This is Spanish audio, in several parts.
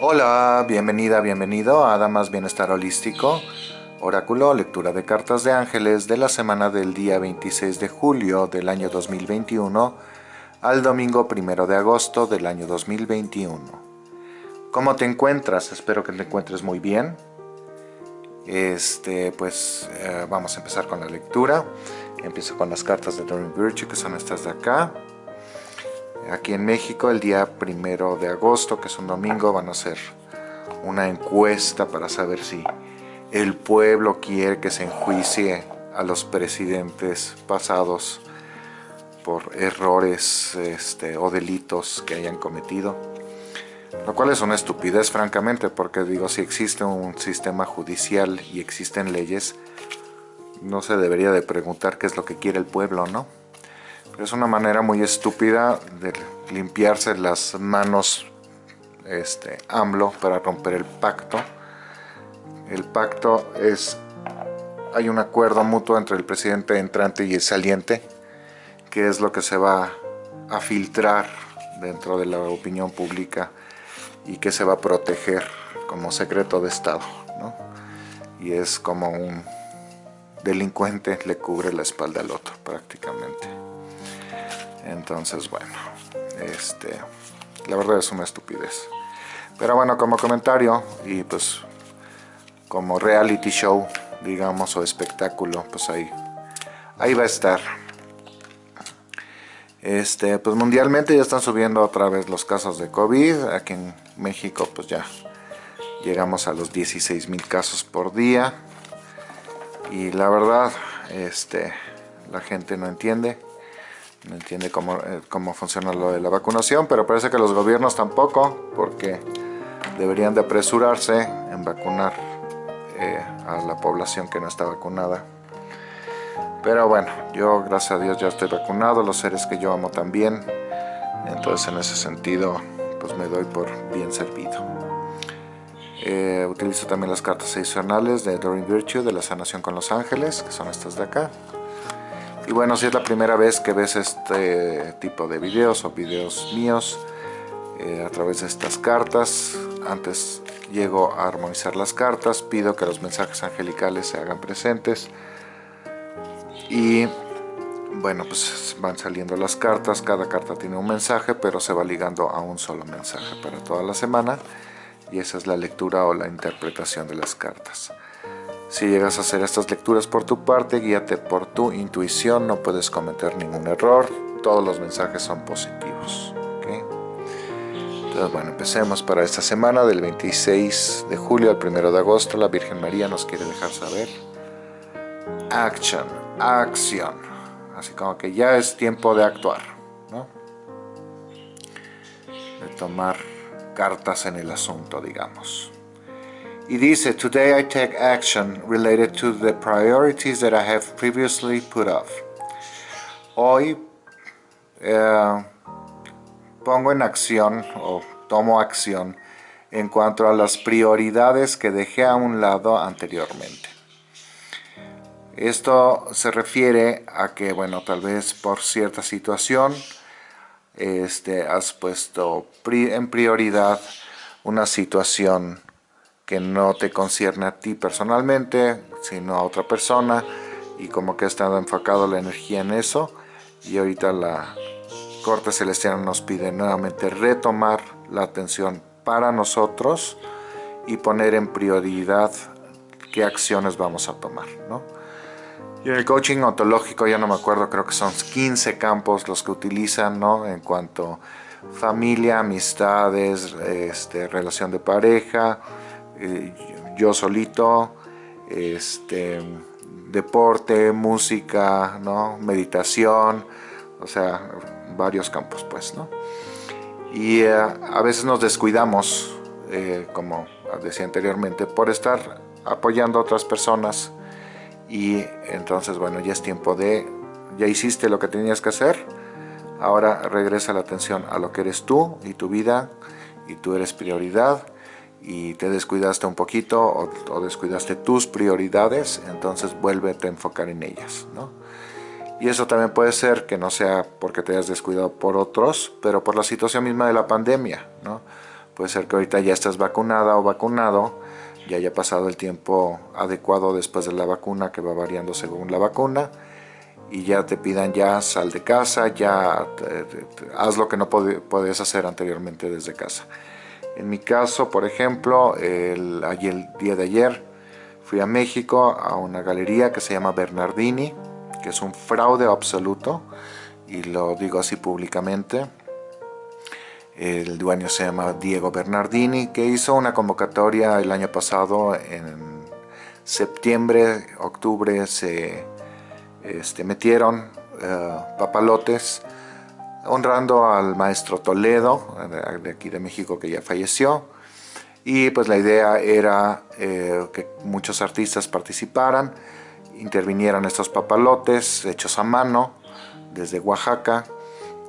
Hola, bienvenida, bienvenido a Damas Bienestar Holístico, Oráculo, lectura de cartas de ángeles de la semana del día 26 de julio del año 2021 al domingo 1 de agosto del año 2021. ¿Cómo te encuentras? Espero que te encuentres muy bien. Este, pues eh, vamos a empezar con la lectura. Empiezo con las cartas de Doreen Virtue, que son estas de acá. Aquí en México, el día primero de agosto, que es un domingo, van a hacer una encuesta para saber si el pueblo quiere que se enjuicie a los presidentes pasados por errores este, o delitos que hayan cometido. Lo cual es una estupidez, francamente, porque digo, si existe un sistema judicial y existen leyes, no se debería de preguntar qué es lo que quiere el pueblo, ¿no? Es una manera muy estúpida de limpiarse las manos este, AMLO para romper el pacto. El pacto es, hay un acuerdo mutuo entre el presidente entrante y el saliente, que es lo que se va a filtrar dentro de la opinión pública y que se va a proteger como secreto de Estado. Y es como un delincuente le cubre la espalda al otro prácticamente. Entonces, bueno, este, la verdad es una estupidez. Pero bueno, como comentario y pues como reality show, digamos, o espectáculo, pues ahí, ahí va a estar. Este, pues mundialmente ya están subiendo otra vez los casos de COVID. Aquí en México pues ya llegamos a los 16 mil casos por día. Y la verdad, este, la gente no entiende no entiende cómo, eh, cómo funciona lo de la vacunación, pero parece que los gobiernos tampoco, porque deberían de apresurarse en vacunar eh, a la población que no está vacunada. Pero bueno, yo gracias a Dios ya estoy vacunado, los seres que yo amo también, entonces en ese sentido pues me doy por bien servido. Eh, utilizo también las cartas adicionales de Doreen Virtue de la sanación con los ángeles, que son estas de acá. Y bueno, si es la primera vez que ves este tipo de videos o videos míos eh, a través de estas cartas, antes llego a armonizar las cartas, pido que los mensajes angelicales se hagan presentes y bueno, pues van saliendo las cartas, cada carta tiene un mensaje, pero se va ligando a un solo mensaje para toda la semana y esa es la lectura o la interpretación de las cartas. Si llegas a hacer estas lecturas por tu parte, guíate por tu intuición, no puedes cometer ningún error, todos los mensajes son positivos. Entonces, bueno, empecemos para esta semana del 26 de julio al 1 de agosto. La Virgen María nos quiere dejar saber. Action, acción. Así como que ya es tiempo de actuar, ¿no? De tomar cartas en el asunto, digamos. Y dice, Today I take action related to the priorities that I have previously put off. Hoy eh, pongo en acción o tomo acción en cuanto a las prioridades que dejé a un lado anteriormente. Esto se refiere a que, bueno, tal vez por cierta situación este, has puesto en prioridad una situación que no te concierne a ti personalmente, sino a otra persona, y como que ha estado enfocado la energía en eso, y ahorita la Corte Celestial nos pide nuevamente retomar la atención para nosotros y poner en prioridad qué acciones vamos a tomar, ¿no? Y en el coaching ontológico, ya no me acuerdo, creo que son 15 campos los que utilizan, ¿no? En cuanto familia, amistades, este, relación de pareja, eh, yo solito, este, deporte, música, ¿no? meditación, o sea, varios campos pues, ¿no? Y eh, a veces nos descuidamos, eh, como decía anteriormente, por estar apoyando a otras personas y entonces, bueno, ya es tiempo de, ya hiciste lo que tenías que hacer, ahora regresa la atención a lo que eres tú y tu vida y tú eres prioridad y te descuidaste un poquito o, descuidaste tus prioridades, entonces vuélvete a enfocar en ellas. ¿no? Y eso también puede ser que no sea porque te hayas descuidado por otros, pero por la situación misma de la pandemia. ¿no? puede ser que ahorita ya estés vacunada o vacunado, ya haya pasado el tiempo adecuado después de la vacuna que va variando según la vacuna y ya te pidan ya sal de casa, ya haz lo que no podías hacer anteriormente desde casa. En mi caso, por ejemplo, el, día de ayer fui a México a una galería que se llama Bernardini, que es un fraude absoluto, y lo digo así públicamente. El dueño se llama Diego Bernardini, que hizo una convocatoria el año pasado, en septiembre, octubre, se este, metieron eh, papalotes honrando al maestro Toledo, de aquí de México, que ya falleció. Y pues la idea era eh, que muchos artistas participaran, intervinieran estos papalotes hechos a mano desde Oaxaca.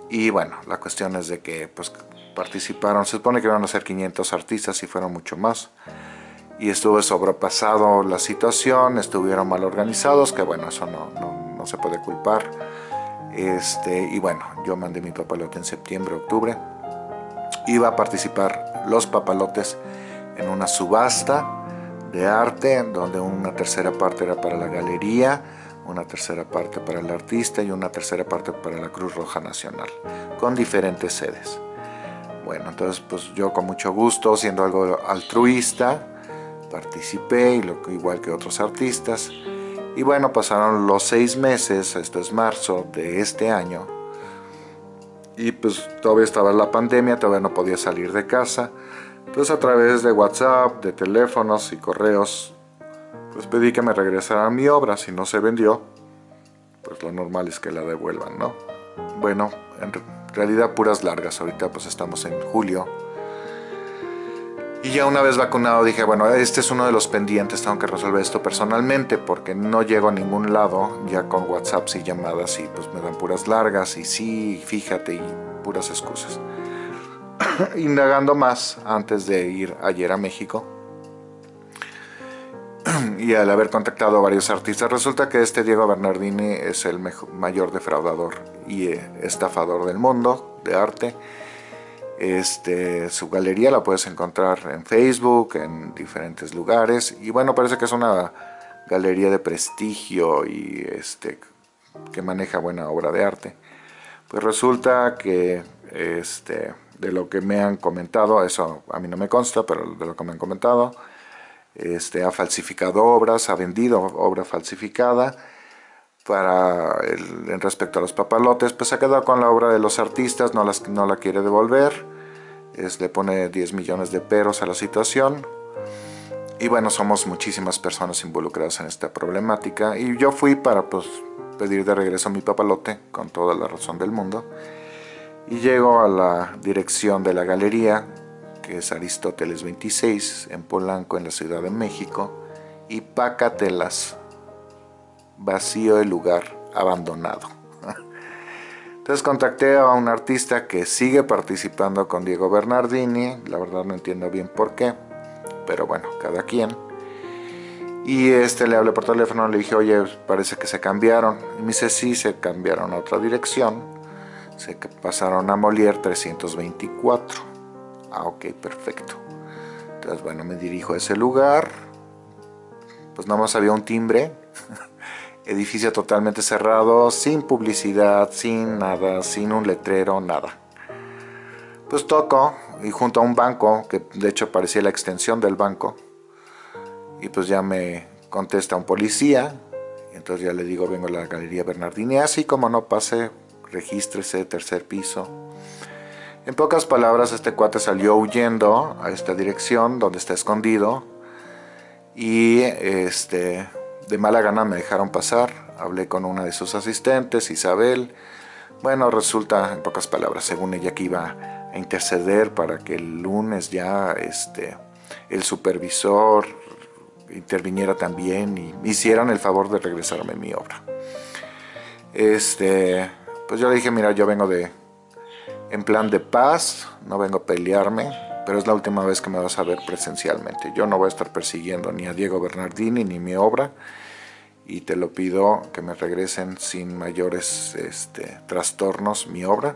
Y bueno, la cuestión es de que pues participaron, se supone que iban a ser 500 artistas y fueron mucho más. Y estuvo sobrepasado la situación, estuvieron mal organizados, que bueno, eso no, no, no se puede culpar. Este, y bueno, yo mandé mi papalote en septiembre, octubre. Iba a participar los papalotes en una subasta de arte, donde una tercera parte era para la galería, una tercera parte para el artista y una tercera parte para la Cruz Roja Nacional, con diferentes sedes. Bueno, entonces pues yo con mucho gusto, siendo algo altruista, participé, igual que otros artistas, y bueno, pasaron los seis meses, esto es marzo de este año, y pues todavía estaba la pandemia, todavía no podía salir de casa. Entonces a través de WhatsApp, de teléfonos y correos, pues pedí que me regresaran mi obra. Si no se vendió, pues lo normal es que la devuelvan, ¿no? Bueno, en realidad puras largas. Ahorita pues estamos en julio y ya una vez vacunado dije, bueno, este es uno de los pendientes, tengo que resolver esto personalmente porque no llego a ningún lado ya con WhatsApps y llamadas y pues me dan puras largas y sí, fíjate y puras excusas. Indagando más antes de ir ayer a México y al haber contactado a varios artistas, resulta que este Diego Bernardini es el mayor defraudador y eh, estafador del mundo de arte este, su galería la puedes encontrar en Facebook, en diferentes lugares. Y bueno, parece que es una galería de prestigio y este, que maneja buena obra de arte. Pues resulta que este, de lo que me han comentado, eso a mí no me consta, pero de lo que me han comentado, este, ha falsificado obras, ha vendido obra falsificada para el, en respecto a los papalotes, pues ha quedado con la obra de los artistas, no, las, no la quiere devolver, le pone 10 millones de peros a la situación. Y bueno, somos muchísimas personas involucradas en esta problemática y yo fui para pues, pedir de regreso mi papalote con toda la razón del mundo. Y llego a la dirección de la galería, que es Aristóteles 26, en Polanco, en la Ciudad de México, y pácatelas vacío el lugar, abandonado. Entonces contacté a un artista que sigue participando con Diego Bernardini, la verdad no entiendo bien por qué, pero bueno, cada quien. Y este le hablé por teléfono, le dije, oye, parece que se cambiaron. Y me dice, sí, se cambiaron a otra dirección. Se pasaron a Molière 324. Ah, ok, perfecto. Entonces, bueno, me dirijo a ese lugar. Pues nada más había un timbre edificio totalmente cerrado, sin publicidad, sin nada, sin un letrero, nada. Pues toco y junto a un banco, que de hecho parecía la extensión del banco, y pues ya me contesta un policía, y entonces ya le digo, vengo a la Galería Bernardini, así como no pase, regístrese, tercer piso. En pocas palabras, este cuate salió huyendo a esta dirección donde está escondido, y este de mala gana me dejaron pasar, hablé con una de sus asistentes, Isabel. Bueno, resulta, en pocas palabras, según ella que iba a interceder para que el lunes ya este, el supervisor interviniera también y me hicieran el favor de regresarme mi obra. Este, pues yo le dije, mira, yo vengo de en plan de paz, no vengo a pelearme, pero es la última vez que me vas a ver presencialmente. Yo no voy a estar persiguiendo ni a Diego Bernardini ni mi obra y te lo pido que me regresen sin mayores este, trastornos mi obra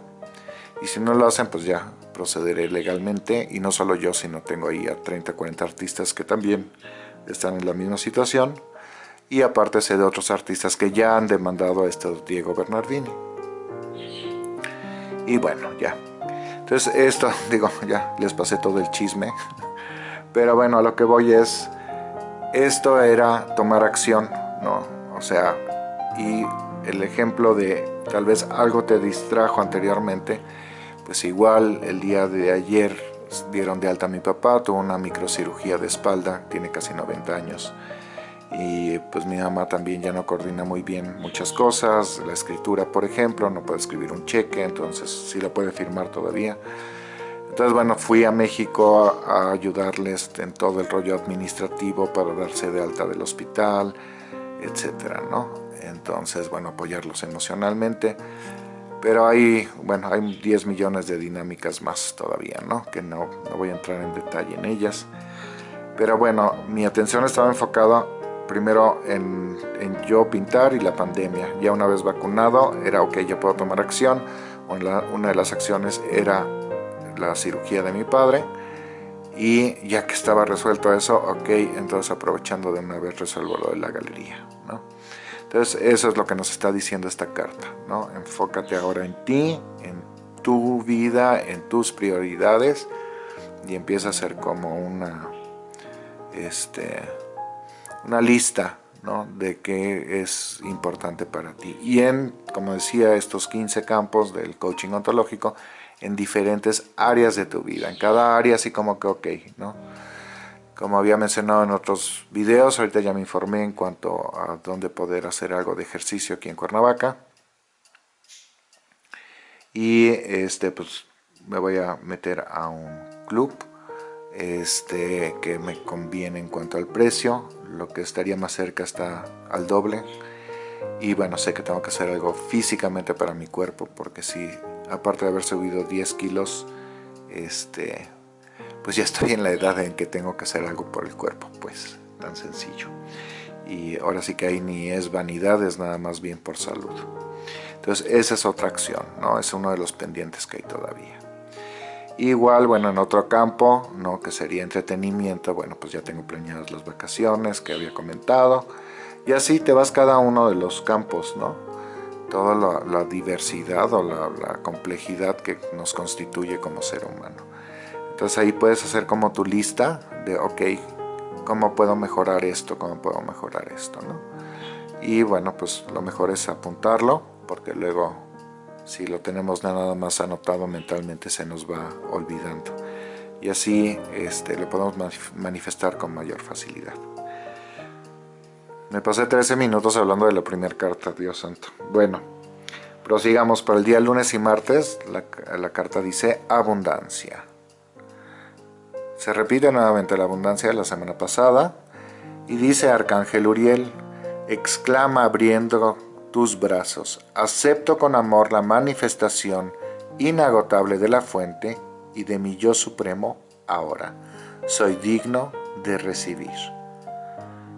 y si no lo hacen pues ya procederé legalmente y no solo yo, sino tengo ahí a 30, 40 artistas que también están en la misma situación y aparte sé de otros artistas que ya han demandado a este Diego Bernardini. Y bueno, ya. Entonces esto, digo, ya les pasé todo el chisme. Pero bueno, a lo que voy es, esto era tomar acción, ¿no? O sea, y el ejemplo de tal vez algo te distrajo anteriormente, pues igual el día de ayer dieron de alta a mi papá, tuvo una microcirugía de espalda, tiene casi 90 años y pues mi mamá también ya no coordina muy bien muchas cosas, la escritura por ejemplo, no puede escribir un cheque, entonces sí la puede firmar todavía. Entonces bueno, fui a México a, ayudarles en todo el rollo administrativo para darse de alta del hospital, etcétera, ¿no? Entonces bueno, apoyarlos emocionalmente. Pero hay, bueno, hay 10 millones de dinámicas más todavía, ¿no? Que no, no voy a entrar en detalle en ellas. Pero bueno, mi atención estaba enfocada primero en, yo pintar y la pandemia. Ya una vez vacunado era ok, ya puedo tomar acción. Una de las acciones era la cirugía de mi padre. Y ya que estaba resuelto eso, ok, entonces aprovechando de una vez resuelvo lo de la galería. ¿no? Entonces eso es lo que nos está diciendo esta carta. ¿no? Enfócate ahora en ti, en tu vida, en tus prioridades y empieza a ser como una... Este, una lista ¿no? de qué es importante para ti. Y en, como decía, estos 15 campos del coaching ontológico, en diferentes áreas de tu vida. En cada área así como que ok, ¿no? Como había mencionado en otros videos, ahorita ya me informé en cuanto a dónde poder hacer algo de ejercicio aquí en Cuernavaca. Y este, pues me voy a meter a un club este, que me conviene en cuanto al precio, lo que estaría más cerca está al doble. Y bueno, sé que tengo que hacer algo físicamente para mi cuerpo, porque si, aparte de haber subido 10 kilos, este, pues ya estoy en la edad en que tengo que hacer algo por el cuerpo, pues tan sencillo. Y ahora sí que ahí ni es vanidad, es nada más bien por salud. Entonces esa es otra acción, ¿no? Es uno de los pendientes que hay todavía. Igual, bueno, en otro campo, ¿no? que sería entretenimiento, bueno, pues ya tengo planeadas las vacaciones que había comentado. Y así te vas cada uno de los campos, ¿no? Toda la, diversidad o la, la, complejidad que nos constituye como ser humano. Entonces ahí puedes hacer como tu lista de, ok, ¿cómo puedo mejorar esto? ¿Cómo puedo mejorar esto? ¿no? Y bueno, pues lo mejor es apuntarlo, porque luego si lo tenemos nada más anotado mentalmente se nos va olvidando y así este, lo podemos manifestar con mayor facilidad. Me pasé 13 minutos hablando de la primera carta, Dios santo. Bueno, prosigamos para el día lunes y martes. La, la carta dice abundancia. Se repite nuevamente la abundancia de la semana pasada y dice Arcángel Uriel, exclama abriendo tus brazos. Acepto con amor la manifestación inagotable de la fuente y de mi yo supremo ahora. Soy digno de recibir.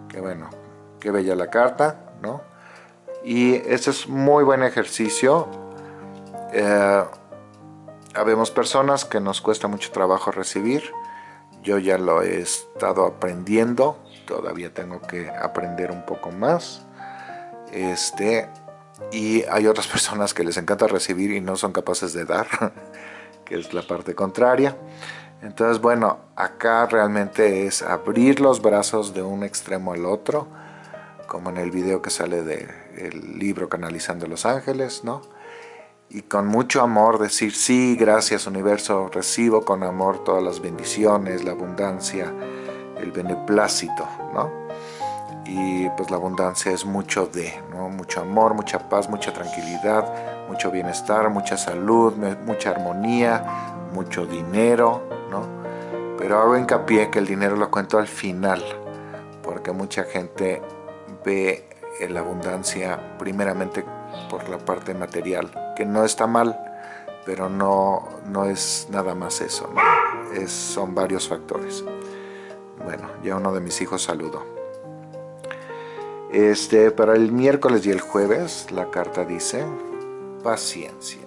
Qué bueno, qué bella la carta, ¿no? Y este es muy buen ejercicio. Eh, habemos personas que nos cuesta mucho trabajo recibir. Yo ya lo he estado aprendiendo. Todavía tengo que aprender un poco más. Este, y hay otras personas que les encanta recibir y no son capaces de dar, que es la parte contraria. Entonces, bueno, acá realmente es abrir los brazos de un extremo al otro, como en el video que sale del libro Canalizando los Ángeles, ¿no? Y con mucho amor decir, sí, gracias universo, recibo con amor todas las bendiciones, la abundancia, el beneplácito, ¿no? Y pues la abundancia es mucho de, mucho amor, mucha paz, mucha tranquilidad, mucho bienestar, mucha salud, mucha armonía, mucho dinero, ¿no? Pero hago hincapié que el dinero lo cuento al final, porque mucha gente ve la abundancia primeramente por la parte material, que no está mal, pero no, no es nada más eso, es, son varios factores. Bueno, ya uno de mis hijos saludó. Este, para el miércoles y el jueves la carta dice paciencia.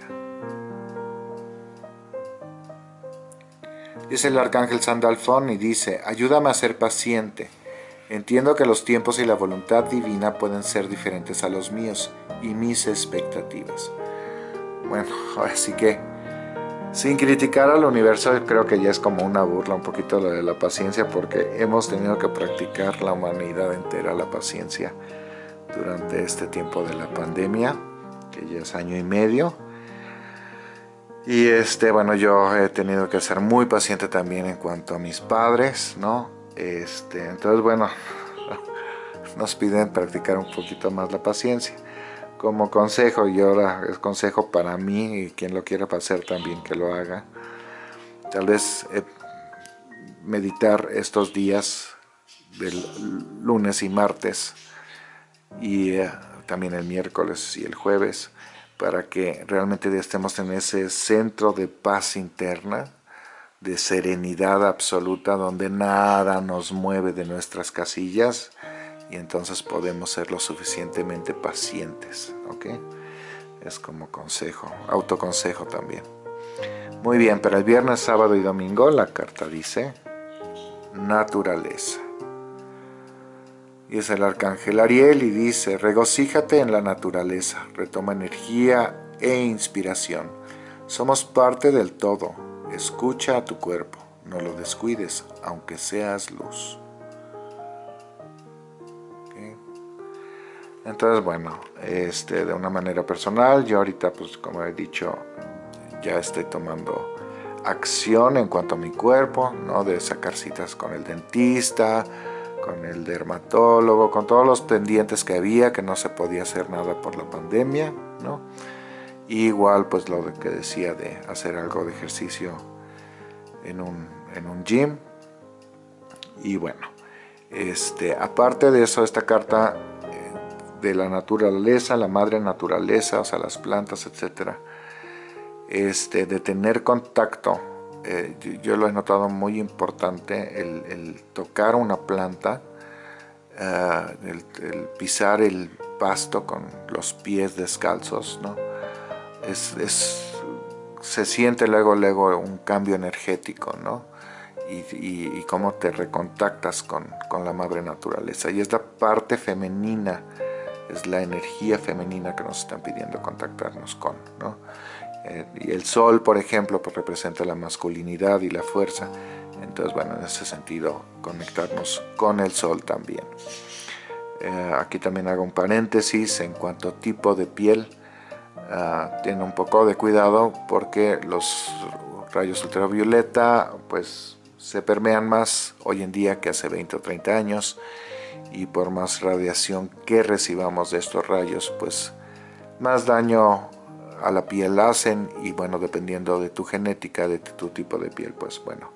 Es el arcángel Sandalfón y dice, ayúdame a ser paciente. Entiendo que los tiempos y la voluntad divina pueden ser diferentes a los míos y mis expectativas. Bueno, así que sin criticar al universo creo que ya es como una burla un poquito lo de la paciencia porque hemos tenido que practicar la humanidad entera la paciencia durante este tiempo de la pandemia que ya es año y medio. Y este bueno yo he tenido que ser muy paciente también en cuanto a mis padres no este entonces bueno nos piden practicar un poquito más la paciencia como consejo, y ahora es consejo para mí y quien lo quiera hacer también que lo haga. Tal vez eh, meditar estos días del lunes y martes y eh, también el miércoles y el jueves para que realmente estemos en ese centro de paz interna, de serenidad absoluta, donde nada nos mueve de nuestras casillas, y entonces podemos ser lo suficientemente pacientes, ¿ok? Es como consejo, autoconsejo también. Muy bien, para el viernes, sábado y domingo la carta dice naturaleza. Y es el arcángel Ariel y dice, regocíjate en la naturaleza, retoma energía e inspiración. Somos parte del todo, escucha a tu cuerpo, no lo descuides, aunque seas luz. Entonces, bueno, este, de una manera personal, yo ahorita, pues como he dicho, ya estoy tomando acción en cuanto a mi cuerpo, ¿no? De sacar citas con el dentista, con el dermatólogo, con todos los pendientes que había, que no se podía hacer nada por la pandemia, ¿no? igual, pues lo que decía de hacer algo de ejercicio en un, en un gym. Y bueno, este, aparte de eso, esta carta de la naturaleza, la madre naturaleza, o sea, las plantas, etcétera, este, de tener contacto, eh, yo, lo he notado muy importante, el, tocar una planta, eh, el, pisar el pasto con los pies descalzos, ¿no? Es, se siente luego, luego un cambio energético, ¿no? Y, cómo te recontactas con, con la madre naturaleza. Y es la parte femenina es la energía femenina que nos están pidiendo contactarnos con. ¿no? Eh, y el sol, por ejemplo, pues representa la masculinidad y la fuerza. Entonces, bueno, en ese sentido, conectarnos con el sol también. Eh, aquí también hago un paréntesis en cuanto a tipo de piel. Uh, tiene un poco de cuidado porque los rayos ultravioleta pues se permean más hoy en día que hace 20 o 30 años y por más radiación que recibamos de estos rayos, pues más daño a la piel hacen y bueno, dependiendo de tu genética, de tu tipo de piel, pues bueno,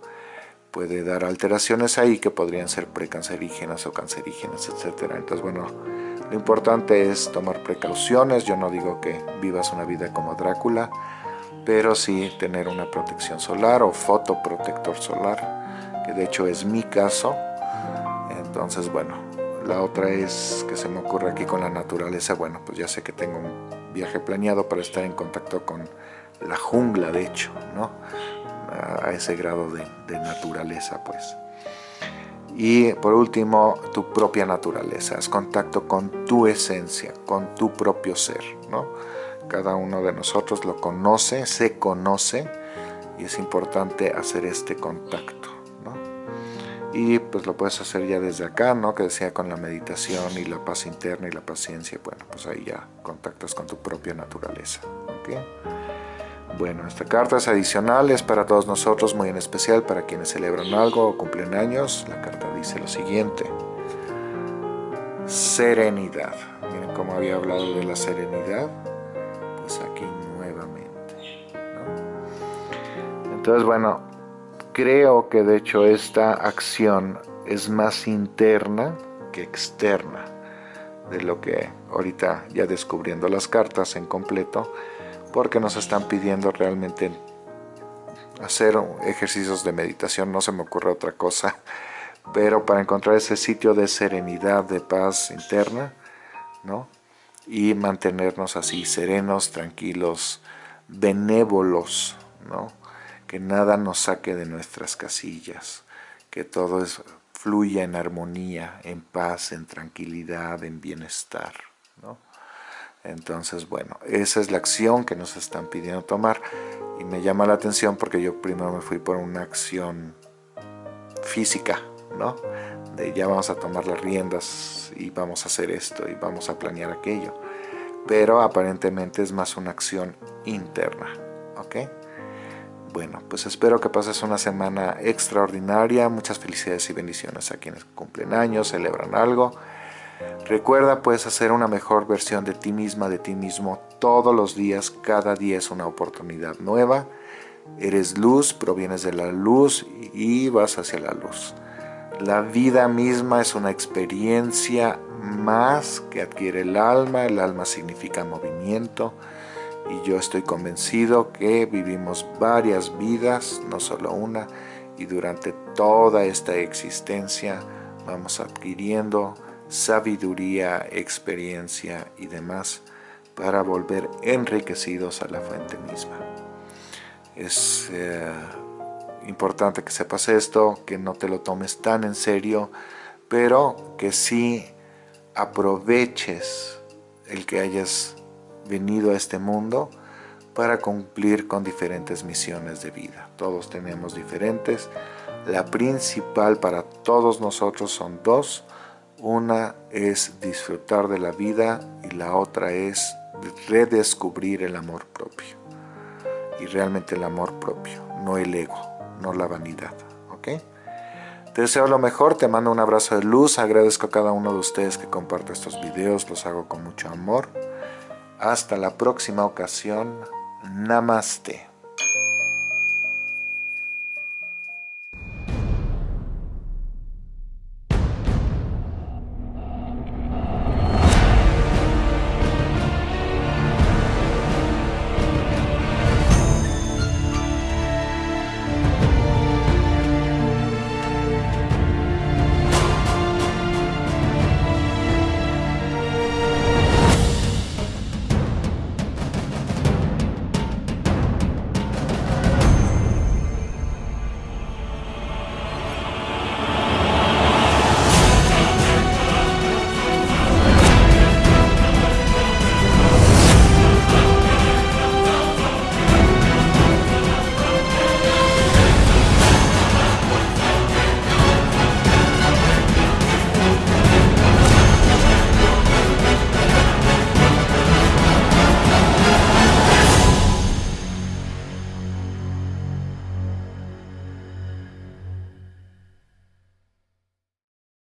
puede dar alteraciones ahí que podrían ser precancerígenas o cancerígenas, etcétera. Entonces, bueno, lo importante es tomar precauciones. Yo no digo que vivas una vida como Drácula, pero sí tener una protección solar o fotoprotector solar, que de hecho es mi caso. Entonces, bueno, la otra es que se me ocurre aquí con la naturaleza, bueno, pues ya sé que tengo un viaje planeado para estar en contacto con la jungla, de hecho, ¿no? A ese grado de, naturaleza, pues. Y por último, tu propia naturaleza, es contacto con tu esencia, con tu propio ser, ¿no? Cada uno de nosotros lo conoce, se conoce, y es importante hacer este contacto y pues lo puedes hacer ya desde acá, ¿no? Que decía con la meditación y la paz interna y la paciencia, bueno, pues ahí ya contactas con tu propia naturaleza, ¿ok? Bueno, esta carta es adicional, es para todos nosotros, muy en especial para quienes celebran algo o cumplen años. La carta dice lo siguiente. Serenidad. Miren cómo había hablado de la serenidad. Pues aquí nuevamente. Entonces, bueno, Creo que de hecho esta acción es más interna que externa de lo que ahorita ya descubriendo las cartas en completo, porque nos están pidiendo realmente hacer ejercicios de meditación, no se me ocurre otra cosa, pero para encontrar ese sitio de serenidad, de paz interna, ¿no? Y mantenernos así serenos, tranquilos, benévolos, ¿no? Que nada nos saque de nuestras casillas, que todo fluya en armonía, en paz, en tranquilidad, en bienestar. Entonces, bueno, esa es la acción que nos están pidiendo tomar y me llama la atención porque yo primero me fui por una acción física, ¿no? De ya vamos a tomar las riendas y vamos a hacer esto y vamos a planear aquello. Pero aparentemente es más una acción interna, ¿ok? Bueno, pues espero que pases una semana extraordinaria. Muchas felicidades y bendiciones a quienes cumplen años, celebran algo. Recuerda, puedes hacer una mejor versión de ti misma, de ti mismo, todos los días. Cada día es una oportunidad nueva. Eres luz, provienes de la luz y vas hacia la luz. La vida misma es una experiencia más que adquiere el alma. El alma significa movimiento. Y yo estoy convencido que vivimos varias vidas, no solo una. Y durante toda esta existencia vamos adquiriendo sabiduría, experiencia y demás para volver enriquecidos a la fuente misma. Es eh, importante que sepas esto, que no te lo tomes tan en serio, pero que sí aproveches el que hayas venido a este mundo para cumplir con diferentes misiones de vida. Todos tenemos diferentes. La principal para todos nosotros son dos. Una es disfrutar de la vida y la otra es redescubrir el amor propio y realmente el amor propio, no el ego, no la vanidad. ¿ok? Te deseo lo mejor, te mando un abrazo de luz, agradezco a cada uno de ustedes que comparte estos videos, los hago con mucho amor. Hasta la próxima ocasión, Namaste.